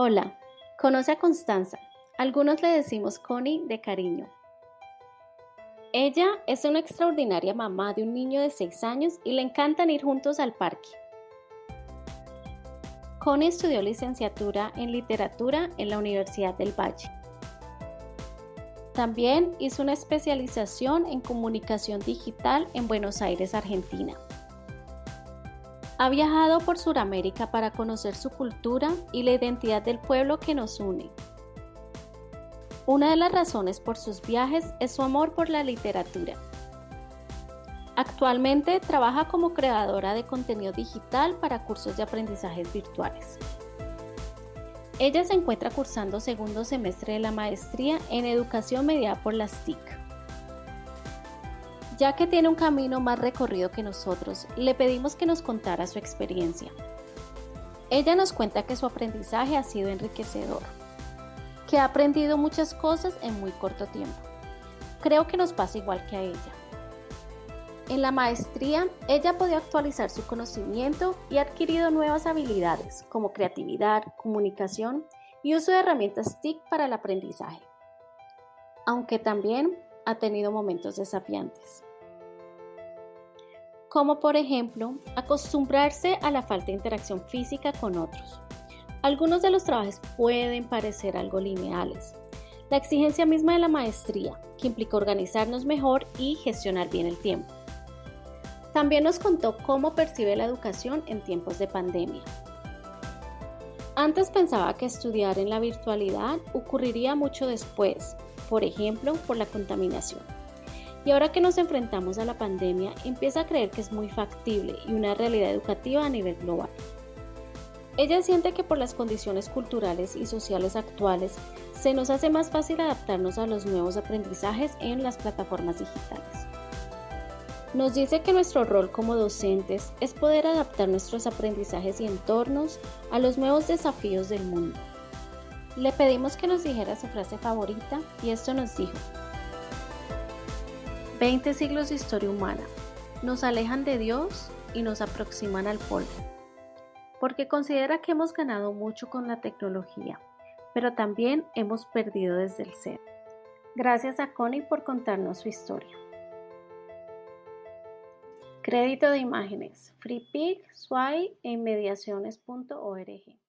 Hola, conoce a Constanza. Algunos le decimos Connie de cariño. Ella es una extraordinaria mamá de un niño de 6 años y le encantan ir juntos al parque. Connie estudió licenciatura en literatura en la Universidad del Valle. También hizo una especialización en comunicación digital en Buenos Aires, Argentina. Ha viajado por Sudamérica para conocer su cultura y la identidad del pueblo que nos une. Una de las razones por sus viajes es su amor por la literatura. Actualmente trabaja como creadora de contenido digital para cursos de aprendizajes virtuales. Ella se encuentra cursando segundo semestre de la maestría en educación mediada por las TIC. Ya que tiene un camino más recorrido que nosotros, le pedimos que nos contara su experiencia. Ella nos cuenta que su aprendizaje ha sido enriquecedor, que ha aprendido muchas cosas en muy corto tiempo. Creo que nos pasa igual que a ella. En la maestría, ella ha podido actualizar su conocimiento y ha adquirido nuevas habilidades como creatividad, comunicación y uso de herramientas TIC para el aprendizaje, aunque también ha tenido momentos desafiantes. Como por ejemplo, acostumbrarse a la falta de interacción física con otros. Algunos de los trabajos pueden parecer algo lineales. La exigencia misma de la maestría, que implica organizarnos mejor y gestionar bien el tiempo. También nos contó cómo percibe la educación en tiempos de pandemia. Antes pensaba que estudiar en la virtualidad ocurriría mucho después, por ejemplo, por la contaminación. Y ahora que nos enfrentamos a la pandemia, empieza a creer que es muy factible y una realidad educativa a nivel global. Ella siente que por las condiciones culturales y sociales actuales se nos hace más fácil adaptarnos a los nuevos aprendizajes en las plataformas digitales. Nos dice que nuestro rol como docentes es poder adaptar nuestros aprendizajes y entornos a los nuevos desafíos del mundo. Le pedimos que nos dijera su frase favorita y esto nos dijo. 20 siglos de historia humana nos alejan de Dios y nos aproximan al polvo, porque considera que hemos ganado mucho con la tecnología, pero también hemos perdido desde el ser. Gracias a Connie por contarnos su historia. Crédito de imágenes, FreePic, Sway e inmediaciones.org.